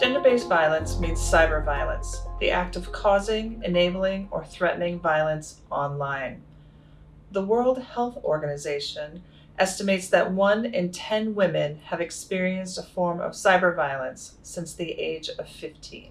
Gender-based violence means cyber violence, the act of causing, enabling, or threatening violence online. The World Health Organization estimates that one in 10 women have experienced a form of cyber violence since the age of 15.